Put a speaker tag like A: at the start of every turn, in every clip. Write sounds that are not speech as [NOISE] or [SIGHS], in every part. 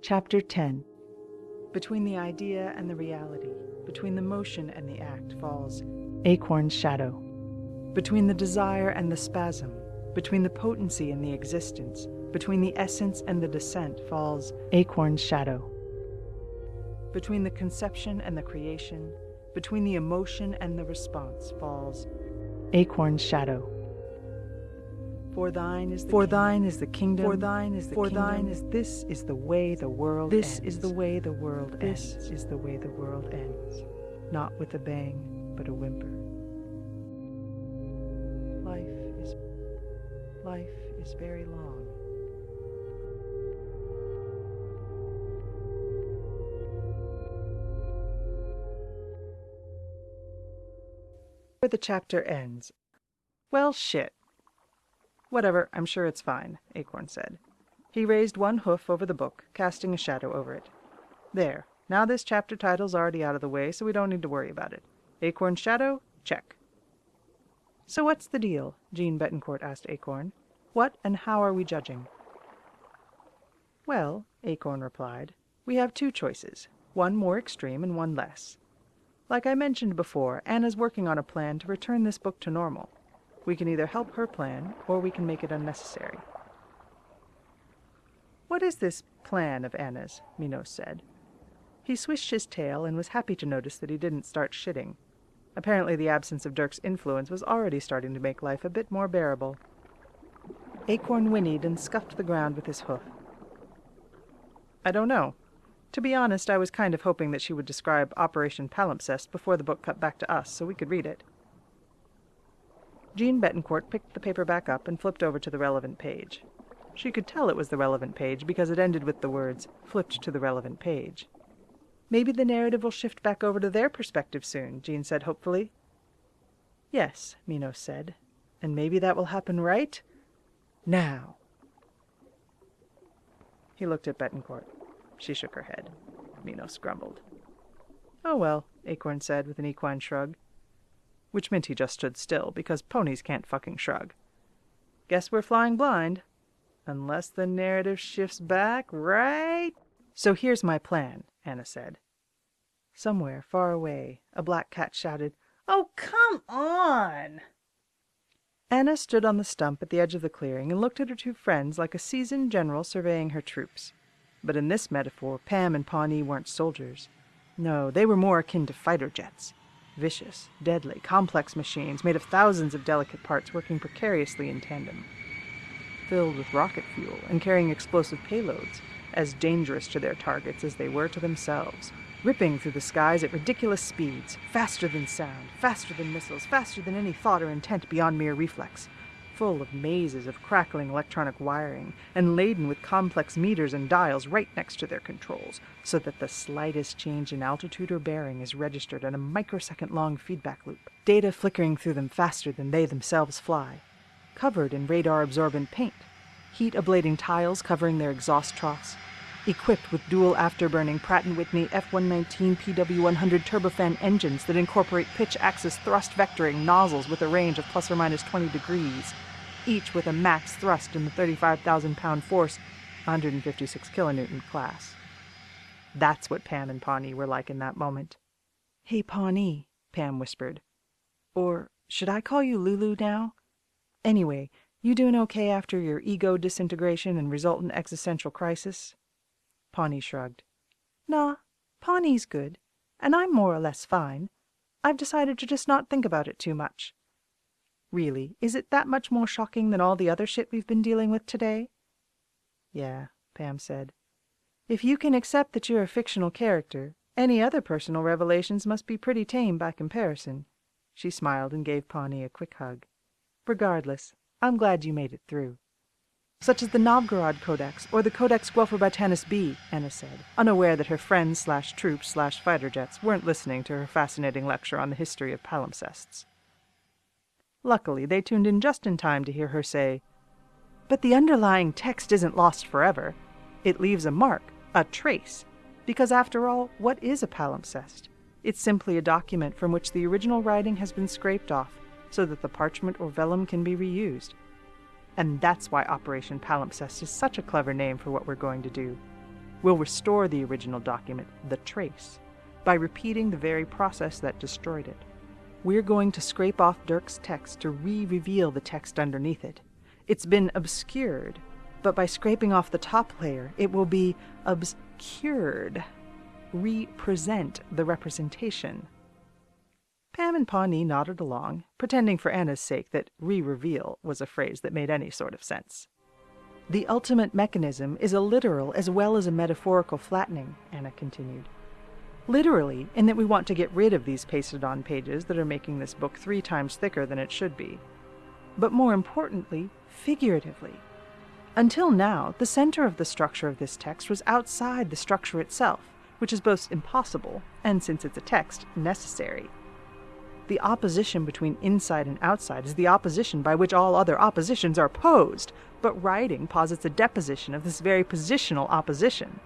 A: Chapter 10 Between the idea and the reality, between the motion and the act, falls Acorn's shadow. Between the desire and the spasm, between the potency and the existence, between the essence and the descent, falls Acorn's shadow. Between the conception and the creation, between the emotion and the response, falls Acorn's shadow. For thine is the for kingdom. thine is the kingdom. For thine is the for kingdom. thine is this is the way the world. This ends. is the way the world. This ends. is the way the world ends. Not with a bang, but a whimper. Life is life is very long. Where the chapter ends. Well, shit. Whatever, I'm sure it's fine, Acorn said. He raised one hoof over the book, casting a shadow over it. There, now this chapter title's already out of the way, so we don't need to worry about it. Acorn's shadow? Check. So what's the deal? Jean Betancourt asked Acorn. What and how are we judging? Well, Acorn replied, we have two choices, one more extreme and one less. Like I mentioned before, Anna's working on a plan to return this book to normal. We can either help her plan, or we can make it unnecessary. What is this plan of Anna's? Minos said. He swished his tail and was happy to notice that he didn't start shitting. Apparently the absence of Dirk's influence was already starting to make life a bit more bearable. Acorn whinnied and scuffed the ground with his hoof. I don't know. To be honest, I was kind of hoping that she would describe Operation Palimpsest before the book cut back to us so we could read it. Jean Betancourt picked the paper back up and flipped over to the relevant page. She could tell it was the relevant page because it ended with the words, flipped to the relevant page. Maybe the narrative will shift back over to their perspective soon, Jean said hopefully. Yes, Minos said. And maybe that will happen right now. He looked at Betancourt. She shook her head. Minos grumbled. Oh well, Acorn said with an equine shrug which meant he just stood still, because ponies can't fucking shrug. Guess we're flying blind. Unless the narrative shifts back, right? So here's my plan, Anna said. Somewhere far away, a black cat shouted, Oh, come on! Anna stood on the stump at the edge of the clearing and looked at her two friends like a seasoned general surveying her troops. But in this metaphor, Pam and Pawnee weren't soldiers. No, they were more akin to fighter jets. Vicious, deadly, complex machines made of thousands of delicate parts working precariously in tandem. Filled with rocket fuel and carrying explosive payloads, as dangerous to their targets as they were to themselves, ripping through the skies at ridiculous speeds, faster than sound, faster than missiles, faster than any thought or intent beyond mere reflex, full of mazes of crackling electronic wiring, and laden with complex meters and dials right next to their controls, so that the slightest change in altitude or bearing is registered in a microsecond long feedback loop, data flickering through them faster than they themselves fly. Covered in radar absorbent paint, heat ablating tiles covering their exhaust troughs, equipped with dual afterburning Pratt & Whitney F119 PW100 turbofan engines that incorporate pitch axis thrust vectoring nozzles with a range of plus or minus 20 degrees, each with a max thrust in the 35,000 pound force, 156 kilonewton class. That's what Pam and Pawnee were like in that moment. Hey, Pawnee, Pam whispered. Or should I call you Lulu now? Anyway, you doing okay after your ego disintegration and resultant existential crisis? Pawnee shrugged. Nah, Pawnee's good, and I'm more or less fine. I've decided to just not think about it too much. Really, is it that much more shocking than all the other shit we've been dealing with today? Yeah, Pam said. If you can accept that you're a fictional character, any other personal revelations must be pretty tame by comparison. She smiled and gave Pawnee a quick hug. Regardless, I'm glad you made it through. Such as the Novgorod Codex or the Codex Guelferbytanus B, Anna said, unaware that her friends slash troops slash fighter jets weren't listening to her fascinating lecture on the history of palimpsests. Luckily, they tuned in just in time to hear her say, But the underlying text isn't lost forever. It leaves a mark, a trace, because after all, what is a palimpsest? It's simply a document from which the original writing has been scraped off so that the parchment or vellum can be reused. And that's why Operation Palimpsest is such a clever name for what we're going to do. We'll restore the original document, the trace, by repeating the very process that destroyed it. We're going to scrape off Dirk's text to re-reveal the text underneath it. It's been obscured, but by scraping off the top layer, it will be obscured. Represent the representation. Pam and Pawnee nodded along, pretending for Anna's sake that re-reveal was a phrase that made any sort of sense. The ultimate mechanism is a literal as well as a metaphorical flattening, Anna continued. Literally, in that we want to get rid of these pasted on pages that are making this book three times thicker than it should be. But more importantly, figuratively. Until now, the center of the structure of this text was outside the structure itself, which is both impossible and, since it's a text, necessary. The opposition between inside and outside is the opposition by which all other oppositions are posed, but writing posits a deposition of this very positional opposition.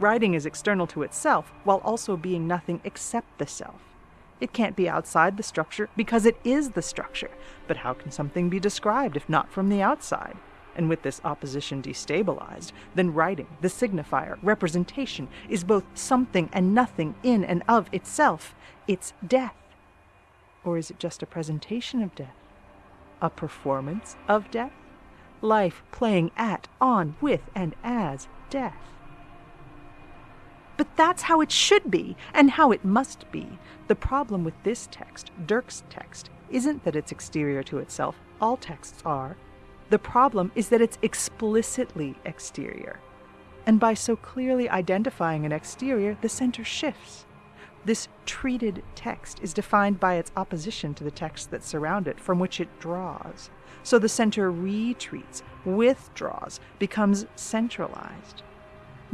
A: Writing is external to itself while also being nothing except the self. It can't be outside the structure because it is the structure. But how can something be described if not from the outside? And with this opposition destabilized, then writing, the signifier, representation, is both something and nothing in and of itself. It's death. Or is it just a presentation of death? A performance of death? Life playing at, on, with, and as death. But that's how it should be, and how it must be. The problem with this text, Dirk's text, isn't that it's exterior to itself. All texts are. The problem is that it's explicitly exterior. And by so clearly identifying an exterior, the center shifts. This treated text is defined by its opposition to the texts that surround it, from which it draws. So the center retreats, withdraws, becomes centralized.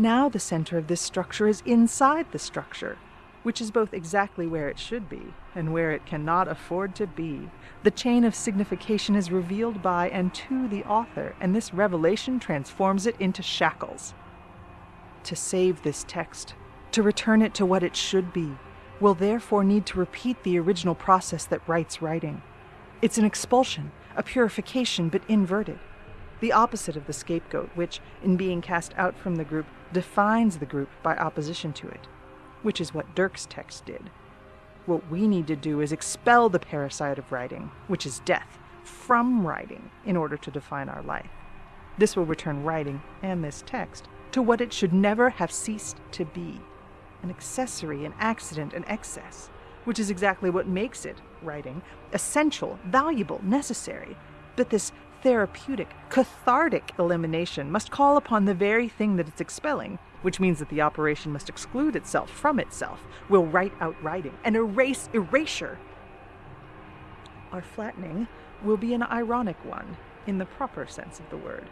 A: Now the center of this structure is inside the structure, which is both exactly where it should be and where it cannot afford to be. The chain of signification is revealed by and to the author, and this revelation transforms it into shackles. To save this text, to return it to what it should be, will therefore need to repeat the original process that writes writing. It's an expulsion, a purification, but inverted the opposite of the scapegoat, which, in being cast out from the group, defines the group by opposition to it, which is what Dirk's text did. What we need to do is expel the parasite of writing, which is death, from writing in order to define our life. This will return writing and this text to what it should never have ceased to be an accessory, an accident, an excess, which is exactly what makes it, writing, essential, valuable, necessary. But this therapeutic, cathartic elimination must call upon the very thing that it's expelling, which means that the operation must exclude itself from itself, will write out writing, and erase erasure. Our flattening will be an ironic one, in the proper sense of the word.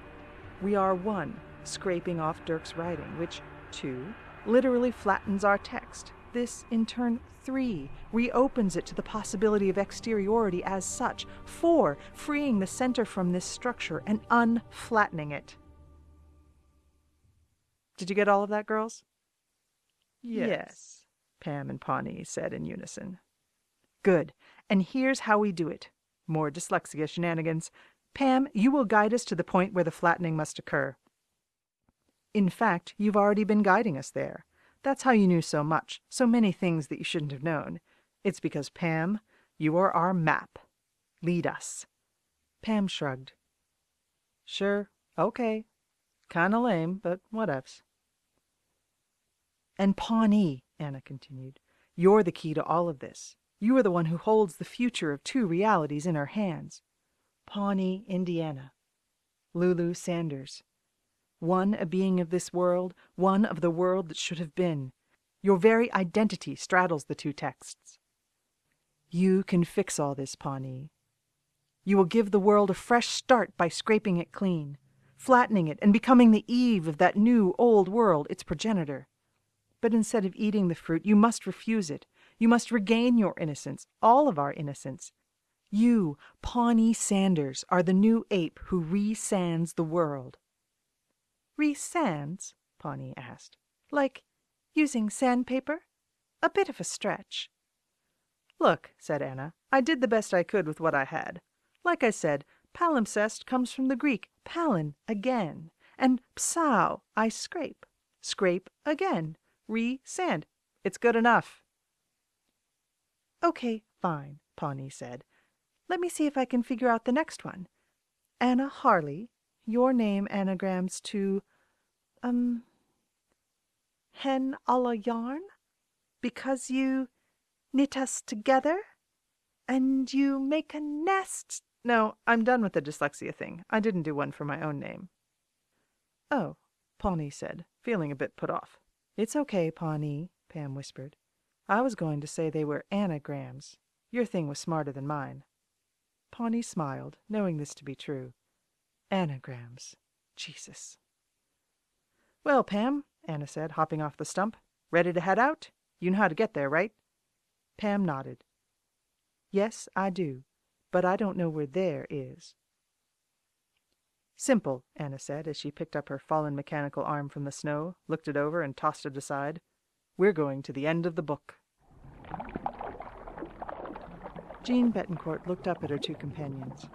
A: We are one, scraping off Dirk's writing, which, two, literally flattens our text. This, in turn, three, reopens it to the possibility of exteriority as such. Four, freeing the center from this structure and unflattening it. Did you get all of that, girls?
B: Yes,
A: yes Pam and Pawnee said in unison. Good. And here's how we do it. More dyslexia shenanigans. Pam, you will guide us to the point where the flattening must occur. In fact, you've already been guiding us there. That's how you knew so much, so many things that you shouldn't have known. It's because, Pam, you are our map. Lead us. Pam shrugged. Sure, okay. Kinda lame, but whatevs. And Pawnee, Anna continued, you're the key to all of this. You are the one who holds the future of two realities in her hands. Pawnee, Indiana. Lulu Sanders. One a being of this world, one of the world that should have been. Your very identity straddles the two texts. You can fix all this, Pawnee. You will give the world a fresh start by scraping it clean, flattening it, and becoming the Eve of that new old world, its progenitor. But instead of eating the fruit, you must refuse it. You must regain your innocence, all of our innocence. You, Pawnee Sanders, are the new ape who re-sands the world. Re-sands? Pawnee asked. Like using sandpaper? A bit of a stretch. Look, said Anna, I did the best I could with what I had. Like I said, palimpsest comes from the Greek palin, again, and psau, I scrape. Scrape again. Re-sand. It's good enough. Okay, fine, Pawnee said. Let me see if I can figure out the next one. Anna Harley, your name anagrams to, um, hen a la yarn? Because you knit us together? And you make a nest? No, I'm done with the dyslexia thing. I didn't do one for my own name. Oh, Pawnee said, feeling a bit put off. It's okay, Pawnee, Pam whispered. I was going to say they were anagrams. Your thing was smarter than mine. Pawnee smiled, knowing this to be true. Anagrams. Jesus. Well, Pam, Anna said, hopping off the stump. Ready to head out? You know how to get there, right? Pam nodded. Yes, I do, but I don't know where there is. Simple, Anna said as she picked up her fallen mechanical arm from the snow, looked it over, and tossed it aside. We're going to the end of the book. Jean Betancourt looked up at her two companions.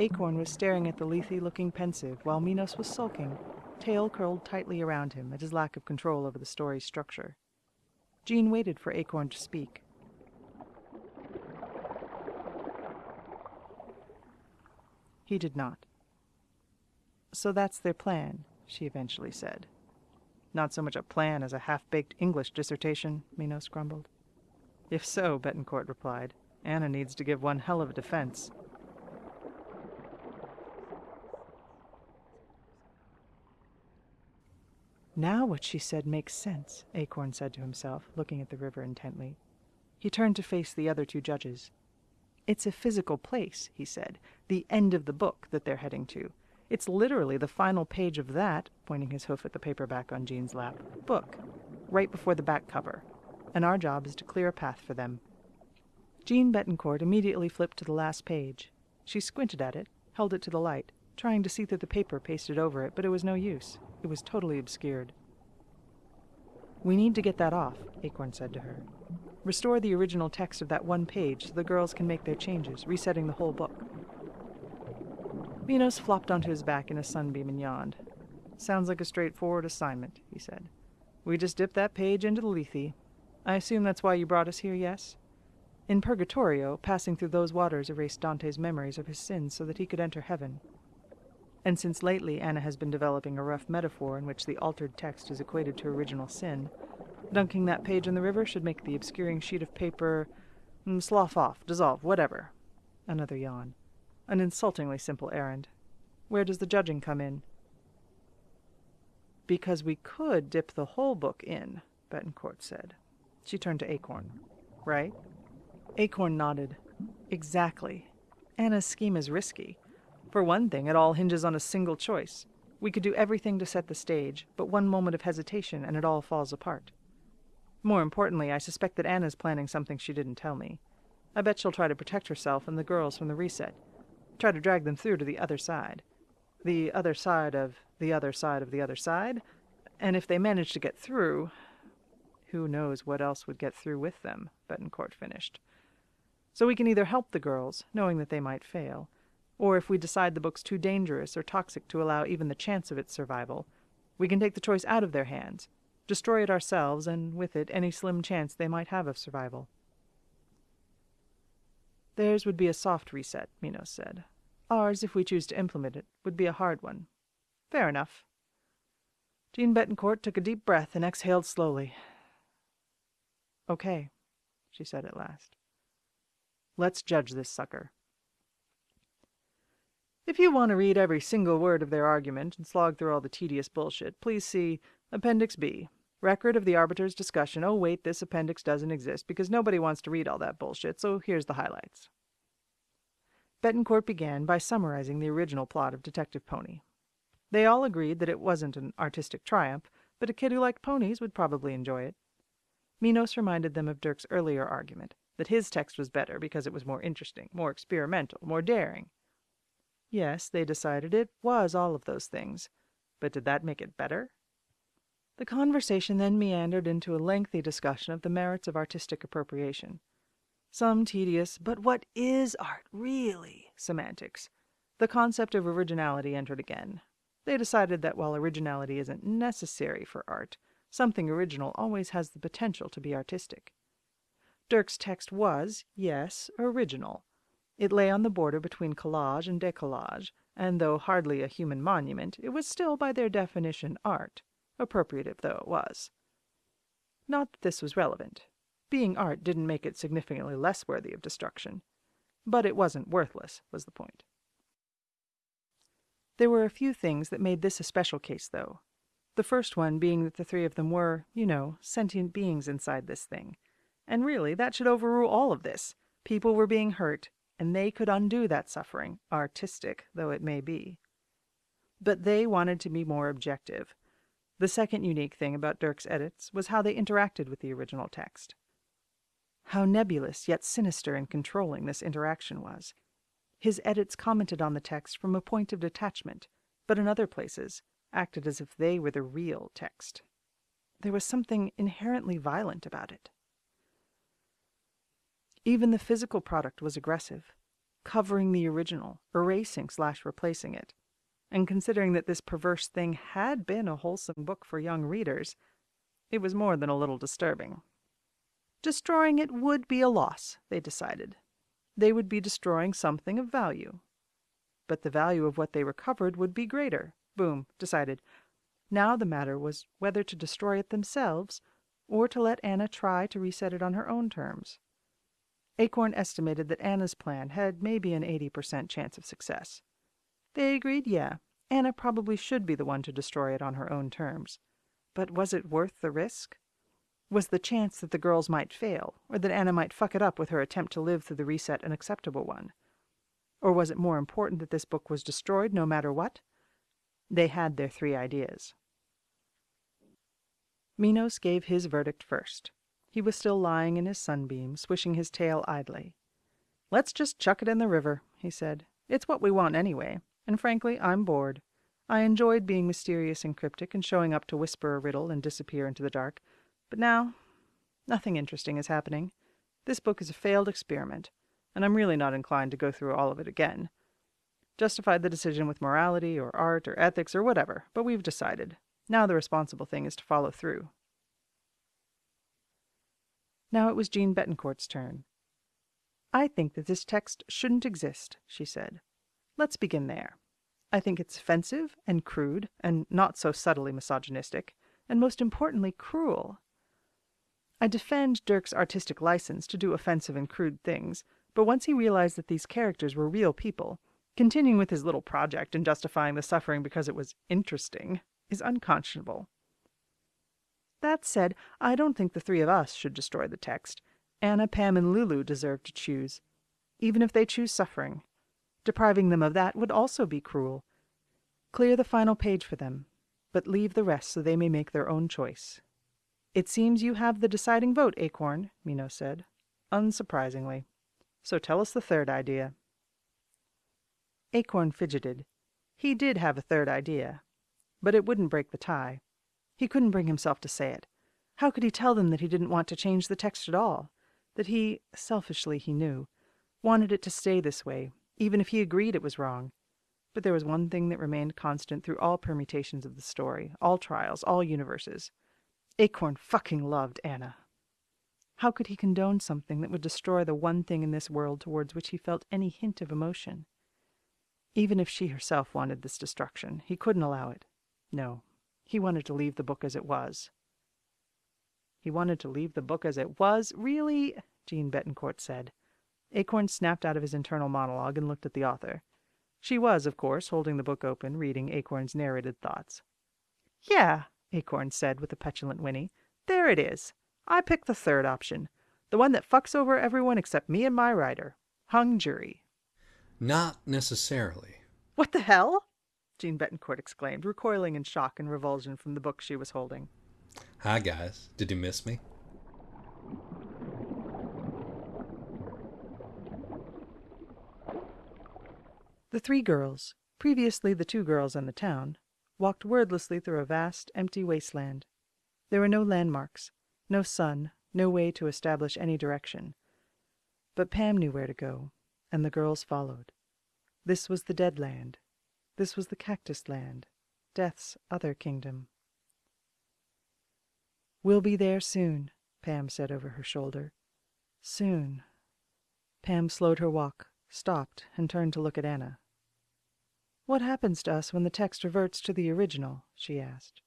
A: Acorn was staring at the Lethe looking pensive, while Minos was sulking, tail curled tightly around him at his lack of control over the story's structure. Jean waited for Acorn to speak. He did not. So that's their plan, she eventually said. Not so much a plan as a half-baked English dissertation, Minos grumbled. If so, Betancourt replied, Anna needs to give one hell of a defense. Now what she said makes sense, Acorn said to himself, looking at the river intently. He turned to face the other two judges. It's a physical place, he said, the end of the book that they're heading to. It's literally the final page of that, pointing his hoof at the paperback on Jean's lap, book, right before the back cover. And our job is to clear a path for them. Jean Betancourt immediately flipped to the last page. She squinted at it, held it to the light, trying to see through the paper pasted over it, but it was no use. It was totally obscured. We need to get that off, Acorn said to her. Restore the original text of that one page so the girls can make their changes, resetting the whole book. Minos flopped onto his back in a sunbeam and yawned. Sounds like a straightforward assignment, he said. We just dip that page into the Lethe. I assume that's why you brought us here, yes? In Purgatorio, passing through those waters erased Dante's memories of his sins so that he could enter heaven. And since lately Anna has been developing a rough metaphor in which the altered text is equated to original sin, dunking that page in the river should make the obscuring sheet of paper mm, slough off, dissolve, whatever. Another yawn. An insultingly simple errand. Where does the judging come in? Because we could dip the whole book in, Betancourt said. She turned to Acorn. Right? Acorn nodded. Exactly. Anna's scheme is risky. For one thing, it all hinges on a single choice. We could do everything to set the stage, but one moment of hesitation and it all falls apart. More importantly, I suspect that Anna's planning something she didn't tell me. I bet she'll try to protect herself and the girls from the reset. Try to drag them through to the other side. The other side of the other side of the other side. And if they manage to get through, who knows what else would get through with them, Betancourt finished. So we can either help the girls, knowing that they might fail, or if we decide the book's too dangerous or toxic to allow even the chance of its survival, we can take the choice out of their hands, destroy it ourselves, and with it any slim chance they might have of survival. Theirs would be a soft reset, Minos said. Ours, if we choose to implement it, would be a hard one. Fair enough. Jean Betancourt took a deep breath and exhaled slowly. Okay, she said at last. Let's judge this sucker. If you want to read every single word of their argument and slog through all the tedious bullshit, please see Appendix B. Record of the arbiter's discussion. Oh, wait, this appendix doesn't exist because nobody wants to read all that bullshit, so here's the highlights. Betancourt began by summarizing the original plot of Detective Pony. They all agreed that it wasn't an artistic triumph, but a kid who liked ponies would probably enjoy it. Minos reminded them of Dirk's earlier argument, that his text was better because it was more interesting, more experimental, more daring. Yes, they decided it was all of those things. But did that make it better? The conversation then meandered into a lengthy discussion of the merits of artistic appropriation. Some tedious, but what is art really? semantics. The concept of originality entered again. They decided that while originality isn't necessary for art, Something original always has the potential to be artistic. Dirk's text was, yes, original. It lay on the border between collage and décollage, and though hardly a human monument, it was still by their definition art, appropriative though it was. Not that this was relevant. Being art didn't make it significantly less worthy of destruction. But it wasn't worthless, was the point. There were a few things that made this a special case, though. The first one being that the three of them were, you know, sentient beings inside this thing. And really, that should overrule all of this. People were being hurt, and they could undo that suffering, artistic though it may be. But they wanted to be more objective. The second unique thing about Dirk's edits was how they interacted with the original text. How nebulous yet sinister and controlling this interaction was. His edits commented on the text from a point of detachment, but in other places acted as if they were the real text. There was something inherently violent about it. Even the physical product was aggressive, covering the original, erasing slash replacing it. And considering that this perverse thing had been a wholesome book for young readers, it was more than a little disturbing. Destroying it would be a loss, they decided. They would be destroying something of value. But the value of what they recovered would be greater. Boom, decided. Now the matter was whether to destroy it themselves or to let Anna try to reset it on her own terms. Acorn estimated that Anna's plan had maybe an 80% chance of success. They agreed, yeah, Anna probably should be the one to destroy it on her own terms. But was it worth the risk? Was the chance that the girls might fail, or that Anna might fuck it up with her attempt to live through the reset an acceptable one? Or was it more important that this book was destroyed no matter what? They had their three ideas. Minos gave his verdict first. He was still lying in his sunbeam, swishing his tail idly. Let's just chuck it in the river, he said. It's what we want anyway, and frankly, I'm bored. I enjoyed being mysterious and cryptic and showing up to whisper a riddle and disappear into the dark. But now, nothing interesting is happening. This book is a failed experiment, and I'm really not inclined to go through all of it again. Justified the decision with morality or art or ethics or whatever, but we've decided. Now the responsible thing is to follow through. Now it was Jean Betancourt's turn. I think that this text shouldn't exist, she said. Let's begin there. I think it's offensive and crude and not so subtly misogynistic, and most importantly, cruel. I defend Dirk's artistic license to do offensive and crude things, but once he realized that these characters were real people, continuing with his little project and justifying the suffering because it was interesting is unconscionable. That said, I don't think the three of us should destroy the text. Anna, Pam, and Lulu deserve to choose, even if they choose suffering. Depriving them of that would also be cruel. Clear the final page for them, but leave the rest so they may make their own choice. It seems you have the deciding vote, Acorn, Minos said, unsurprisingly. So tell us the third idea. Acorn fidgeted. He did have a third idea, but it wouldn't break the tie. He couldn't bring himself to say it. How could he tell them that he didn't want to change the text at all? That he, selfishly he knew, wanted it to stay this way, even if he agreed it was wrong. But there was one thing that remained constant through all permutations of the story, all trials, all universes. Acorn fucking loved Anna. How could he condone something that would destroy the one thing in this world towards which he felt any hint of emotion? Even if she herself wanted this destruction, he couldn't allow it. No, he wanted to leave the book as it was. He wanted to leave the book as it was? Really? Jean Betancourt said. Acorn snapped out of his internal monologue and looked at the author. She was, of course, holding the book open, reading Acorn's narrated thoughts. Yeah, Acorn said with a petulant whinny. There it is. I picked the third option. The one that fucks over everyone except me and my writer. Hung jury.
C: Not necessarily.
A: What the hell? Jean Betancourt exclaimed, recoiling in shock and revulsion from the book she was holding.
C: Hi, guys. Did you miss me?
A: The three girls, previously the two girls and the town, walked wordlessly through a vast, empty wasteland. There were no landmarks, no sun, no way to establish any direction. But Pam knew where to go, and the girls followed. This was the Dead Land. This was the Cactus Land, Death's other kingdom. We'll be there soon, Pam said over her shoulder. Soon. Pam slowed her walk, stopped, and turned to look at Anna. What happens to us when the text reverts to the original? she asked.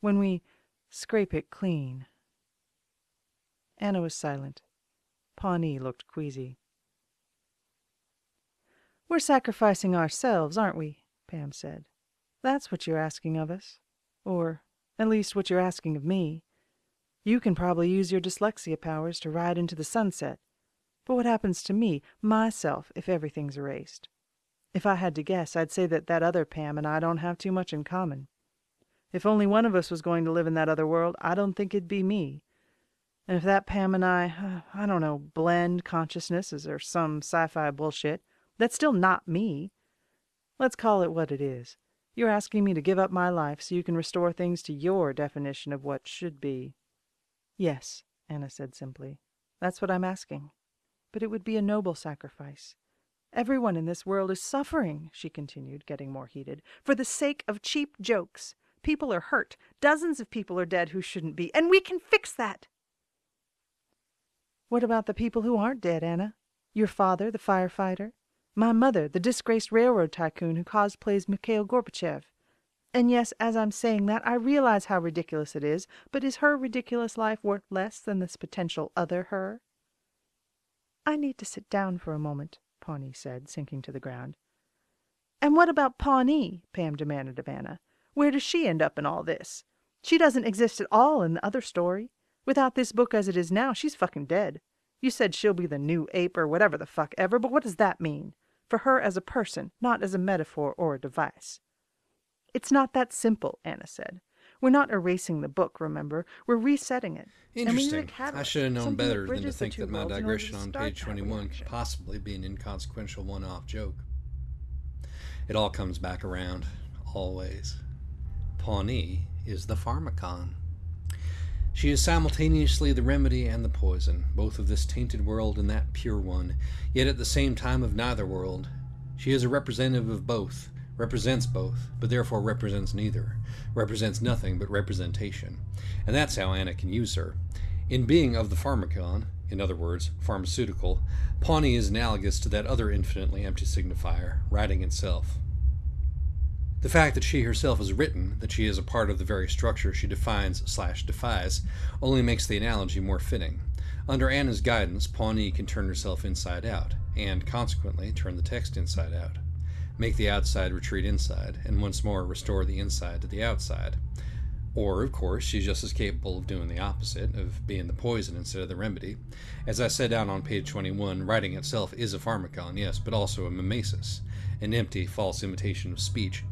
A: When we scrape it clean. Anna was silent. Pawnee looked queasy. We're sacrificing ourselves, aren't we? Pam said. That's what you're asking of us. Or, at least, what you're asking of me. You can probably use your dyslexia powers to ride into the sunset. But what happens to me, myself, if everything's erased? If I had to guess, I'd say that that other Pam and I don't have too much in common. If only one of us was going to live in that other world, I don't think it'd be me. And if that Pam and I, [SIGHS] I don't know, blend consciousnesses or some sci fi bullshit, that's still not me. Let's call it what it is. You're asking me to give up my life so you can restore things to your definition of what should be. Yes, Anna said simply. That's what I'm asking. But it would be a noble sacrifice. Everyone in this world is suffering, she continued, getting more heated, for the sake of cheap jokes. People are hurt. Dozens of people are dead who shouldn't be, and we can fix that. What about the people who aren't dead, Anna? Your father, the firefighter? My mother, the disgraced railroad tycoon who cosplays Mikhail Gorbachev? And yes, as I'm saying that, I realize how ridiculous it is, but is her ridiculous life worth less than this potential other her? I need to sit down for a moment, Pawnee said, sinking to the ground. And what about Pawnee? Pam demanded of Anna. Where does she end up in all this? She doesn't exist at all in the other story. Without this book as it is now, she's fucking dead. You said she'll be the new ape or whatever the fuck ever, but what does that mean? For her as a person, not as a metaphor or a device. It's not that simple, Anna said. We're not erasing the book, remember? We're resetting it.
C: Interesting. I should have known better than to think that my digression on page 21 could possibly be an inconsequential one off joke. It all comes back around, always. Pawnee is the pharmacon. She is simultaneously the remedy and the poison, both of this tainted world and that pure one, yet at the same time of neither world. She is a representative of both, represents both, but therefore represents neither, represents nothing but representation. And that's how Anna can use her. In being of the pharmacon, in other words, pharmaceutical, Pawnee is analogous to that other infinitely empty signifier, writing itself. The fact that she herself is written, that she is a part of the very structure she defines slash defies, only makes the analogy more fitting. Under Anna's guidance, Pawnee can turn herself inside out, and consequently turn the text inside out make the outside retreat inside, and once more restore the inside to the outside. Or, of course, she's just as capable of doing the opposite, of being the poison instead of the remedy. As I said down on page 21, writing itself is a pharmacon, yes, but also a mimesis, an empty, false imitation of speech.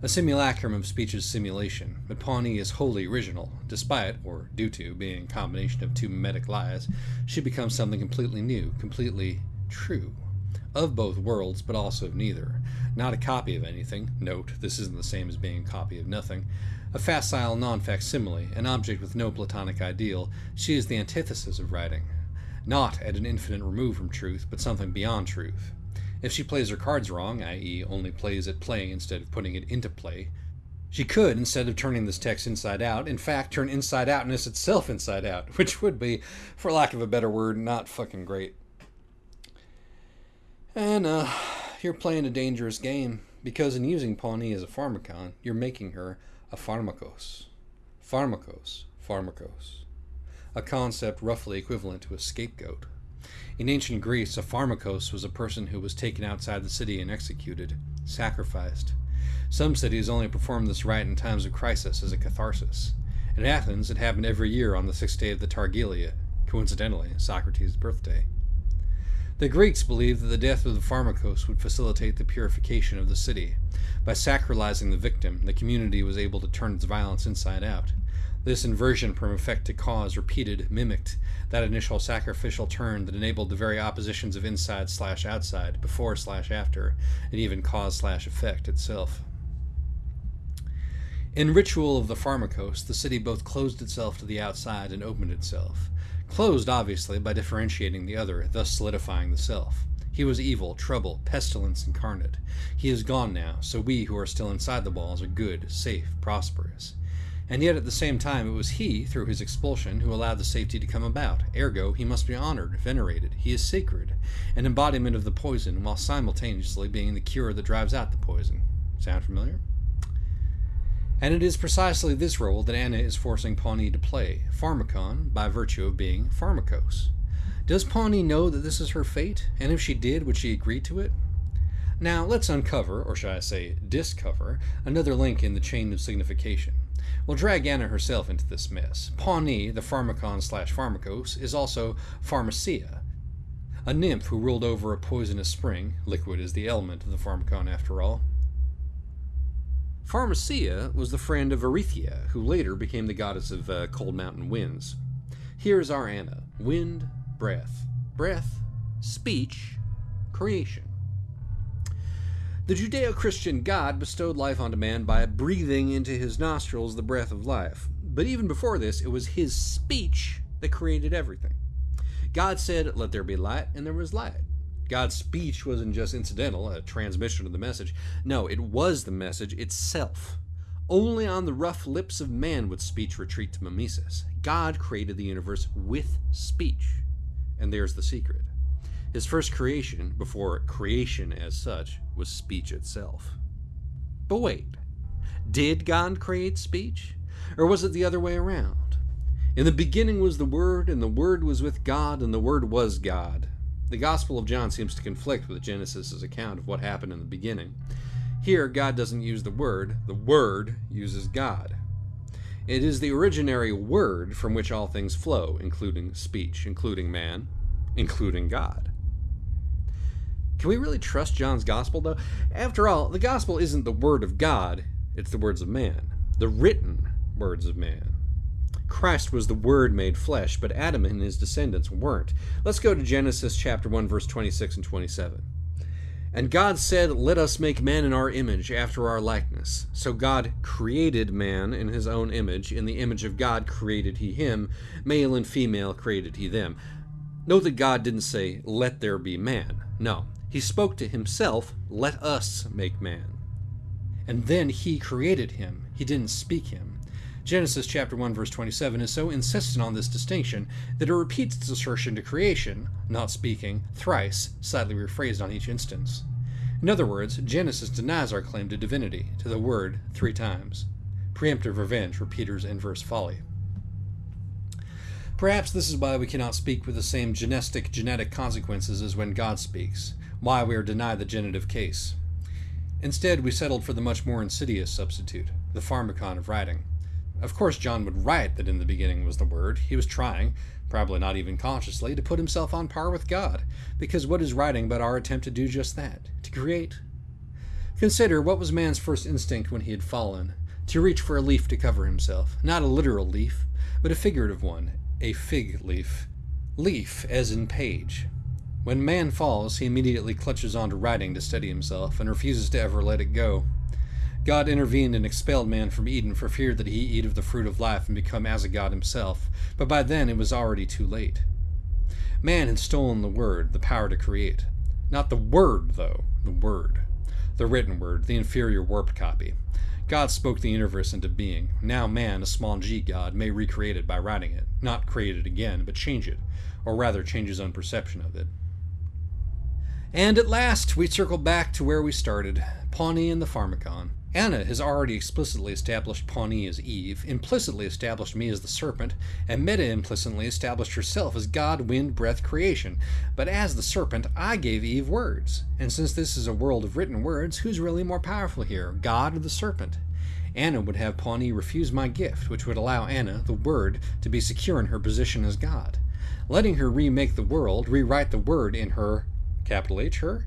C: A simulacrum of speech's simulation, but Pawnee is wholly original. Despite, or due to, being a combination of two mimetic lies, she becomes something completely new, completely true of both worlds, but also of neither. Not a copy of anything. Note, this isn't the same as being a copy of nothing. A facile non facsimile, an object with no Platonic ideal, she is the antithesis of writing. Not at an infinite remove from truth, but something beyond truth. If she plays her cards wrong, i.e., only plays at play instead of putting it into play, she could, instead of turning this text inside out, in fact turn inside outness itself inside out, [LAUGHS] which would be, for lack of a better word, not fucking great. And uh, you're playing a dangerous game because in using Pawnee as a pharmacon, you're making her a pharmakos. Pharmakos, pharmakos. A concept roughly equivalent to a scapegoat. In ancient Greece, a pharmakos was a person who was taken outside the city and executed, sacrificed. Some cities only performed this rite in times of crisis as a catharsis. In Athens, it happened every year on the sixth day of the Thargelia, coincidentally, Socrates' birthday. The Greeks believed that the death of the Pharmakos would facilitate the purification of the city. By sacralizing the victim, the community was able to turn its violence inside out. This inversion from effect to cause repeated mimicked that initial sacrificial turn that enabled the very oppositions of inside slash outside, before slash after, and even cause slash effect itself. In ritual of the Pharmakos, the city both closed itself to the outside and opened itself. Closed, obviously, by differentiating the other, thus solidifying the self. He was evil, trouble, pestilence incarnate. He is gone now, so we who are still inside the walls are good, safe, prosperous. And yet at the same time, it was he, through his expulsion, who allowed the safety to come about. Ergo, he must be honored, venerated. He is sacred, an embodiment of the poison, while simultaneously being the cure that drives out the poison. Sound familiar? And it is precisely this role that Anna is forcing Pawnee to play, Pharmakon, by virtue of being Pharmakos. Does Pawnee know that this is her fate? And if she did, would she agree to it? Now, let's uncover, or shall I say, discover, another link in the chain of signification. We'll drag Anna herself into this mess. Pawnee, the pharmacon slash pharmacos, is also Pharmacia, a nymph who ruled over a poisonous spring. Liquid is the element of the pharmacon, after all. Pharmacia was the friend of Oreithyia, who later became the goddess of uh, cold mountain winds. Here's our Anna wind, breath, breath, speech, creation. The Judeo Christian God bestowed life onto man by breathing into his nostrils the breath of life. But even before this, it was his speech that created everything. God said, Let there be light, and there was light. God's speech wasn't just incidental, a transmission of the message. No, it was the message itself. Only on the rough lips of man would speech retreat to mimesis. God created the universe with speech. And there's the secret. His first creation, before creation as such, was speech itself. But wait, did God create speech? Or was it the other way around? In the beginning was the Word, and the Word was with God, and the Word was God. The Gospel of John seems to conflict with Genesis' account of what happened in the beginning. Here, God doesn't use the Word, the Word uses God. It is the originary Word from which all things flow, including speech, including man, including God. Can we really trust John's Gospel, though? After all, the Gospel isn't the Word of God, it's the words of man, the written words of man. Christ was the Word made flesh, but Adam and his descendants weren't. Let's go to Genesis chapter 1, verse 26 and 27. And God said, Let us make man in our image, after our likeness. So God created man in his own image. In the image of God created he him. Male and female created he them. Note that God didn't say, Let there be man. No, he spoke to himself, Let us make man. And then he created him. He didn't speak him. Genesis chapter 1 verse 27 is so insistent on this distinction that it repeats its assertion to creation, not speaking, thrice, slightly rephrased on each instance. In other words, Genesis denies our claim to divinity, to the word, three times. Preemptive revenge for Peter's inverse folly. Perhaps this is why we cannot speak with the same genetic genetic consequences as when God speaks, why we are denied the genitive case. Instead, we settled for the much more insidious substitute, the pharmacon of writing. Of course, John would write that in the beginning was the Word. He was trying, probably not even consciously, to put himself on par with God, because what is writing but our attempt to do just that to create? Consider what was man's first instinct when he had fallen to reach for a leaf to cover himself. Not a literal leaf, but a figurative one, a fig leaf. Leaf, as in page. When man falls, he immediately clutches onto writing to steady himself and refuses to ever let it go. God intervened and expelled man from Eden for fear that he eat of the fruit of life and become as a god himself, but by then it was already too late. Man had stolen the word, the power to create. Not the word, though, the word. The written word, the inferior warped copy. God spoke the universe into being. Now man, a small g god, may recreate it by writing it. Not create it again, but change it, or rather change his own perception of it. And at last, we circle back to where we started Pawnee and the Pharmacon. Anna has already explicitly established Pawnee as Eve, implicitly established me as the serpent, and meta implicitly established herself as God, wind, breath, creation. But as the serpent, I gave Eve words. And since this is a world of written words, who's really more powerful here, God or the serpent? Anna would have Pawnee refuse my gift, which would allow Anna, the Word, to be secure in her position as God. Letting her remake the world, rewrite the Word in her, capital H, her,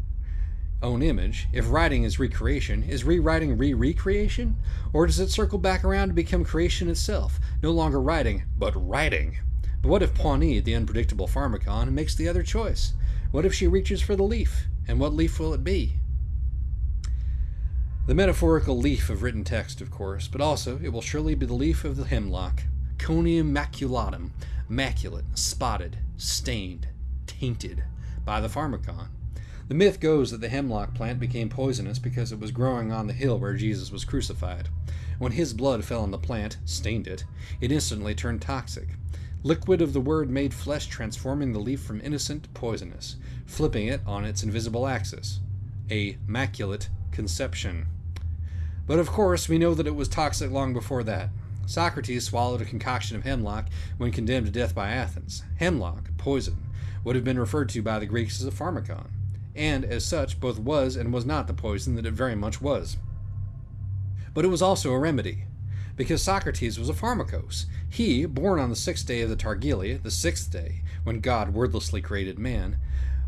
C: own image, if writing is recreation, is rewriting re recreation? Or does it circle back around to become creation itself, no longer writing, but writing? But what if Pawnee, the unpredictable pharmacon, makes the other choice? What if she reaches for the leaf? And what leaf will it be? The metaphorical leaf of written text, of course, but also it will surely be the leaf of the hemlock, Conium maculatum, maculate, spotted, stained, tainted by the Pharmakon. The myth goes that the hemlock plant became poisonous because it was growing on the hill where Jesus was crucified. When his blood fell on the plant, stained it, it instantly turned toxic. Liquid of the word made flesh transforming the leaf from innocent to poisonous, flipping it on its invisible axis. A maculate conception. But of course, we know that it was toxic long before that. Socrates swallowed a concoction of hemlock when condemned to death by Athens. Hemlock, poison, would have been referred to by the Greeks as a pharmakon, and as such both was and was not the poison that it very much was. But it was also a remedy, because Socrates was a pharmakos. He, born on the sixth day of the Thargelia, the sixth day, when God wordlessly created man,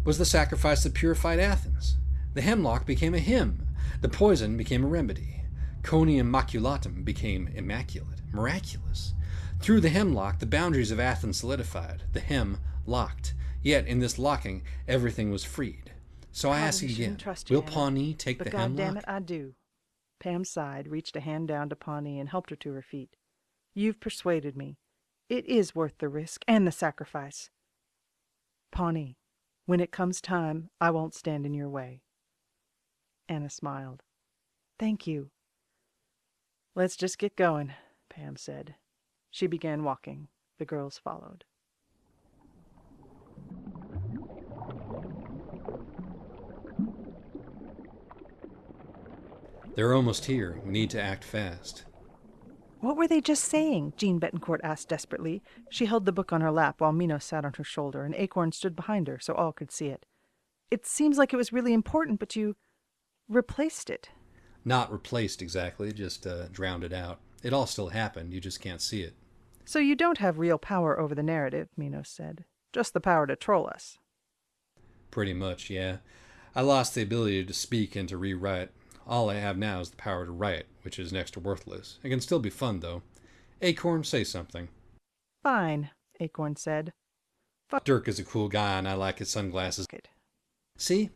C: was the sacrifice that purified Athens. The hemlock became a hymn, the poison became a remedy. Conium maculatum became immaculate, miraculous. Through the hemlock, the boundaries of Athens solidified, the hem locked. Yet in this locking, everything was freed. So I ask again, will Pawnee take
A: but
C: the
A: God
C: hemlock?
A: damn it, I do. Pam sighed, reached a hand down to Pawnee, and helped her to her feet. You've persuaded me. It is worth the risk and the sacrifice. Pawnee, when it comes time, I won't stand in your way. Anna smiled. Thank you. Let's just get going, Pam said. She began walking. The girls followed.
C: They're almost here. We need to act fast.
A: What were they just saying? Jean Betancourt asked desperately. She held the book on her lap while Minos sat on her shoulder, and Acorn stood behind her so all could see it. It seems like it was really important, but you replaced it.
C: Not replaced exactly, just uh, drowned it out. It all still happened, you just can't see it.
A: So you don't have real power over the narrative, Minos said. Just the power to troll us.
C: Pretty much, yeah. I lost the ability to speak and to rewrite. All I have now is the power to write, which is next to worthless. It can still be fun, though. Acorn, say something.
A: Fine, Acorn said.
C: Fuck. Dirk is a cool guy, and I like his sunglasses.
A: Good.
C: See?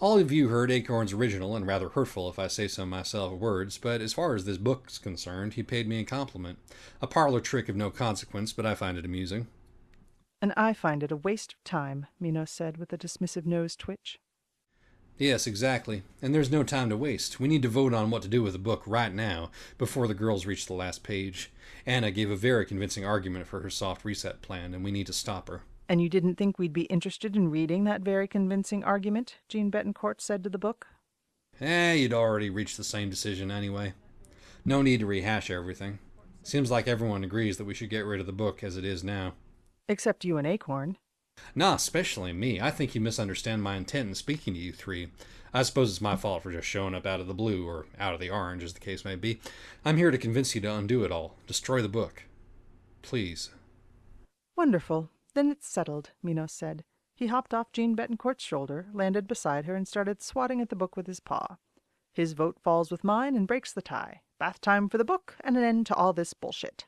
C: All of you heard Acorn's original and rather hurtful, if I say so myself, words, but as far as this book's concerned, he paid me a compliment. A parlor trick of no consequence, but I find it amusing.
A: And I find it a waste of time, Minos said with a dismissive nose twitch.
C: Yes, exactly. And there's no time to waste. We need to vote on what to do with the book right now, before the girls reach the last page. Anna gave a very convincing argument for her soft reset plan, and we need to stop her.
A: And you didn't think we'd be interested in reading that very convincing argument? Jean Betancourt said to the book.
C: Eh, you'd already reached the same decision anyway. No need to rehash everything. Seems like everyone agrees that we should get rid of the book as it is now.
A: Except you and Acorn.
C: Nah, especially me. I think you misunderstand my intent in speaking to you three. I suppose it's my fault for just showing up out of the blue, or out of the orange, as the case may be. I'm here to convince you to undo it all. Destroy the book. Please.
A: Wonderful. Then it's settled, Minos said. He hopped off Jean Betancourt's shoulder, landed beside her, and started swatting at the book with his paw. His vote falls with mine and breaks the tie. Bath time for the book and an end to all this bullshit.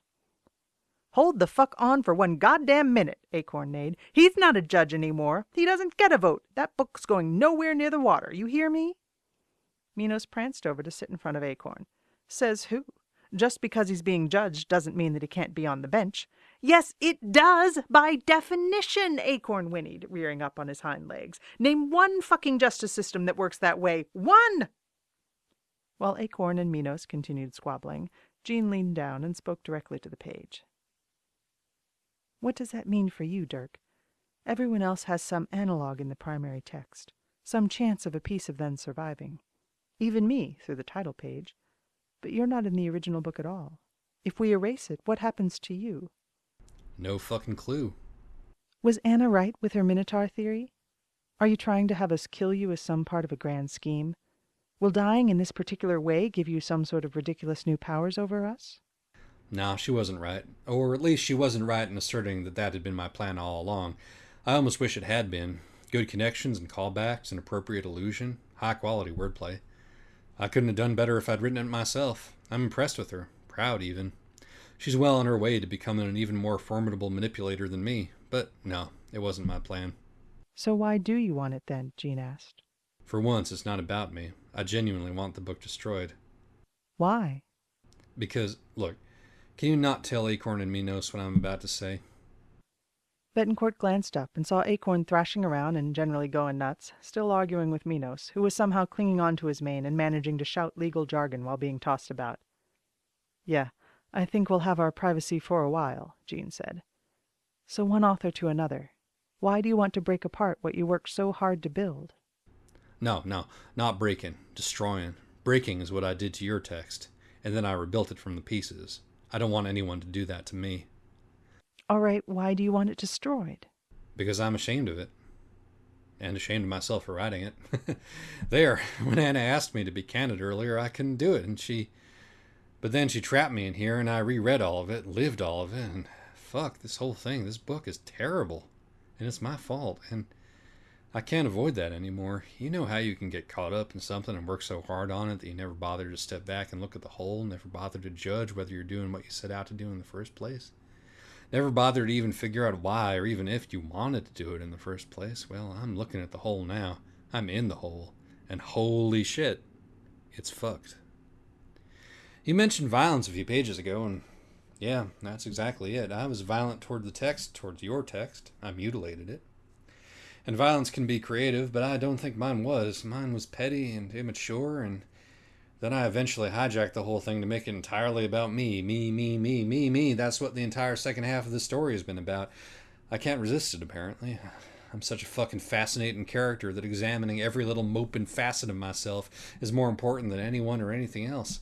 A: Hold the fuck on for one goddamn minute, Acorn neighed. He's not a judge any more. He doesn't get a vote. That book's going nowhere near the water. You hear me? Minos pranced over to sit in front of Acorn. Says who? Just because he's being judged doesn't mean that he can't be on the bench. Yes, it does, by definition, Acorn whinnied, rearing up on his hind legs. Name one fucking justice system that works that way. One! While Acorn and Minos continued squabbling, Jean leaned down and spoke directly to the page. What does that mean for you, Dirk? Everyone else has some analog in the primary text, some chance of a piece of them surviving. Even me, through the title page. But you're not in the original book at all. If we erase it, what happens to you?
C: No fucking clue.
A: Was Anna right with her Minotaur theory? Are you trying to have us kill you as some part of a grand scheme? Will dying in this particular way give you some sort of ridiculous new powers over us?
C: No, she wasn't right. Or at least she wasn't right in asserting that that had been my plan all along. I almost wish it had been. Good connections and callbacks and appropriate allusion. High quality wordplay. I couldn't have done better if I'd written it myself. I'm impressed with her. Proud, even. She's well on her way to becoming an even more formidable manipulator than me. But no, it wasn't my plan.
A: So why do you want it then? Jean asked.
C: For once, it's not about me. I genuinely want the book destroyed.
A: Why?
C: Because, look, can you not tell Acorn and Minos what I'm about to say?
A: Betancourt glanced up and saw Acorn thrashing around and generally going nuts, still arguing with Minos, who was somehow clinging on to his mane and managing to shout legal jargon while being tossed about. Yeah, I think we'll have our privacy for a while, Jean said. So one author to another. Why do you want to break apart what you worked so hard to build?
C: No, no, not breaking, destroying. Breaking is what I did to your text, and then I rebuilt it from the pieces. I don't want anyone to do that to me.
A: All right, why do you want it destroyed?
C: Because I'm ashamed of it. And ashamed of myself for writing it. [LAUGHS] there, [LAUGHS] when Anna asked me to be candid earlier, I couldn't do it, and she. But then she trapped me in here, and I reread all of it, lived all of it, and fuck, this whole thing, this book is terrible. And it's my fault, and I can't avoid that anymore. You know how you can get caught up in something and work so hard on it that you never bother to step back and look at the whole, never bother to judge whether you're doing what you set out to do in the first place? Never bother to even figure out why or even if you wanted to do it in the first place. Well, I'm looking at the hole now. I'm in the hole. And holy shit, it's fucked. You mentioned violence a few pages ago, and yeah, that's exactly it. I was violent toward the text, towards your text. I mutilated it. And violence can be creative, but I don't think mine was. Mine was petty and immature, and then I eventually hijacked the whole thing to make it entirely about me. Me, me, me, me, me. That's what the entire second half of the story has been about. I can't resist it, apparently. [SIGHS] I'm such a fucking fascinating character that examining every little mope and facet of myself is more important than anyone or anything else.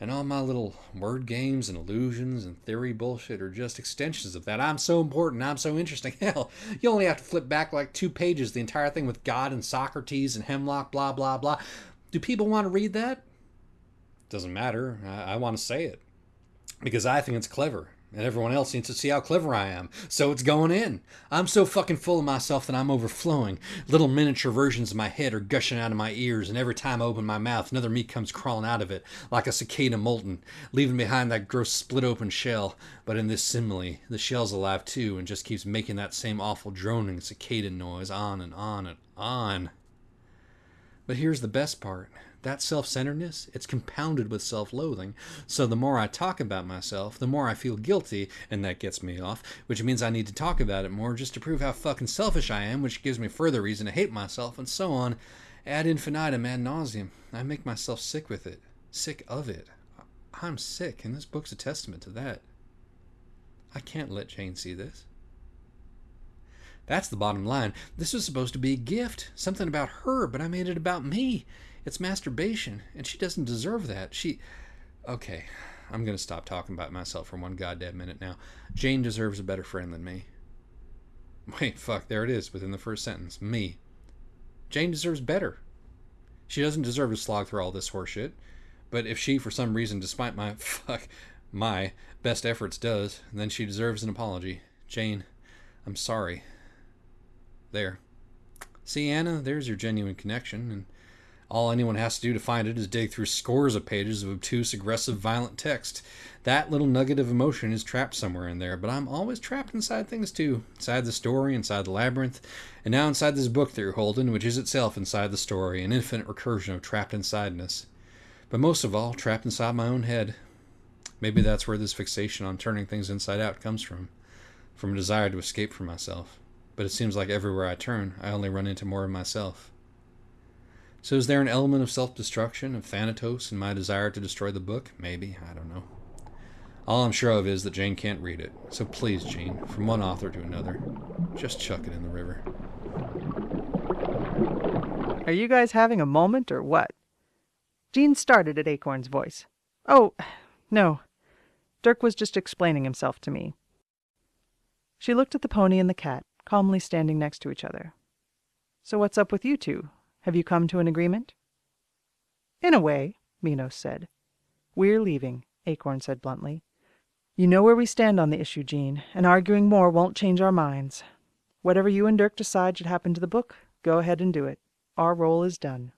C: And all my little word games and illusions and theory bullshit are just extensions of that. I'm so important. I'm so interesting. [LAUGHS] Hell, you only have to flip back like two pages, the entire thing with God and Socrates and Hemlock, blah, blah, blah. Do people want to read that? Doesn't matter. I, I want to say it because I think it's clever. And everyone else needs to see how clever I am. So it's going in. I'm so fucking full of myself that I'm overflowing. Little miniature versions of my head are gushing out of my ears, and every time I open my mouth, another me comes crawling out of it, like a cicada molten, leaving behind that gross split open shell. But in this simile, the shell's alive too, and just keeps making that same awful droning cicada noise on and on and on. But here's the best part that self centeredness, it's compounded with self loathing. So the more I talk about myself, the more I feel guilty, and that gets me off, which means I need to talk about it more just to prove how fucking selfish I am, which gives me further reason to hate myself, and so on. Ad infinitum, ad nauseum. I make myself sick with it, sick of it. I'm sick, and this book's a testament to that. I can't let Jane see this. That's the bottom line. This was supposed to be a gift, something about her, but I made it about me. It's masturbation, and she doesn't deserve that. She. Okay, I'm going to stop talking about myself for one goddamn minute now. Jane deserves a better friend than me. Wait, fuck, there it is within the first sentence. Me. Jane deserves better. She doesn't deserve to slog through all this horseshit. But if she, for some reason, despite my [LAUGHS] fuck, my best efforts, does, then she deserves an apology. Jane, I'm sorry. There. See, Anna, there's your genuine connection, and all anyone has to do to find it is dig through scores of pages of obtuse, aggressive, violent text. That little nugget of emotion is trapped somewhere in there, but I'm always trapped inside things too. Inside the story, inside the labyrinth, and now inside this book that you're holding, which is itself inside the story, an infinite recursion of trapped insideness. But most of all, trapped inside my own head. Maybe that's where this fixation on turning things inside out comes from. From a desire to escape from myself. But it seems like everywhere I turn, I only run into more of myself. So is there an element of self-destruction, of Thanatos, in my desire to destroy the book? Maybe, I don't know. All I'm sure of is that Jane can't read it. So please, Jane, from one author to another, just chuck it in the river.
A: Are you guys having a moment or what? Jean started at Acorn's voice. Oh, no. Dirk was just explaining himself to me. She looked at the pony and the cat, calmly standing next to each other. So what's up with you two? Have you come to an agreement? In a way, Minos said. We're leaving, Acorn said bluntly. You know where we stand on the issue, Jean, and arguing more won't change our minds. Whatever you and Dirk decide should happen to the book, go ahead and do it. Our role is done.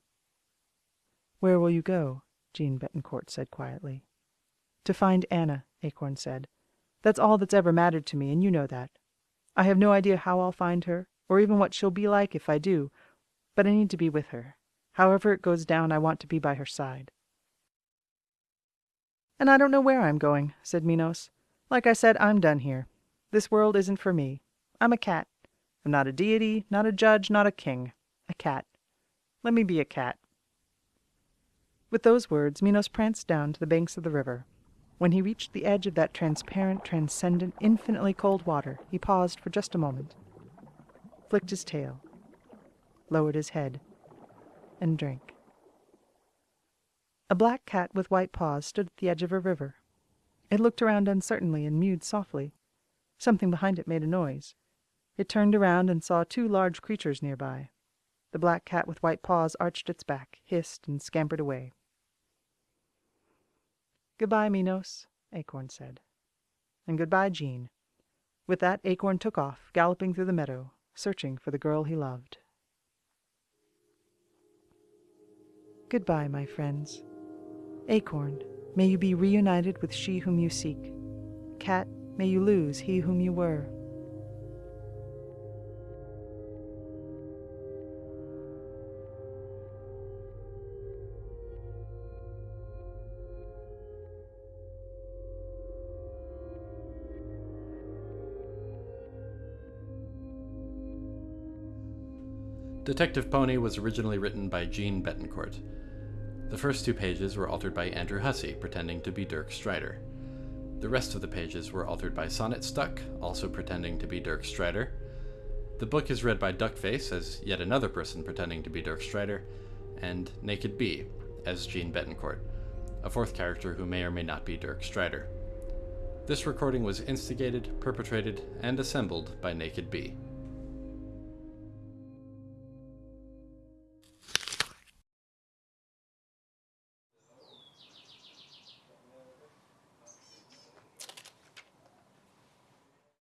A: Where will you go? Jean Betancourt said quietly. To find Anna, Acorn said. That's all that's ever mattered to me, and you know that. I have no idea how I'll find her, or even what she'll be like if I do, but I need to be with her. However it goes down, I want to be by her side. And I don't know where I'm going, said Minos. Like I said, I'm done here. This world isn't for me. I'm a cat. I'm not a deity, not a judge, not a king. A cat. Let me be a cat. With those words, Minos pranced down to the banks of the river. When he reached the edge of that transparent, transcendent, infinitely cold water, he paused for just a moment, flicked his tail, lowered his head, and drank. A black cat with white paws stood at the edge of a river. It looked around uncertainly and mewed softly. Something behind it made a noise. It turned around and saw two large creatures nearby. The black cat with white paws arched its back, hissed, and scampered away. Goodbye, Minos, Acorn said. And goodbye, Jean. With that, Acorn took off, galloping through the meadow, searching for the girl he loved. Goodbye, my friends. Acorn, may you be reunited with she whom you seek. Cat, may you lose he whom you were.
B: Detective Pony was originally written by Jean Betancourt. The first two pages were altered by Andrew Hussie, pretending to be Dirk Strider. The rest of the pages were altered by Sonnet Stuck, also pretending to be Dirk Strider. The book is read by Duckface as yet another person pretending to be Dirk Strider, and Naked Bee as Jean Betancourt, a fourth character who may or may not be Dirk Strider. This recording was instigated, perpetrated, and assembled by Naked Bee.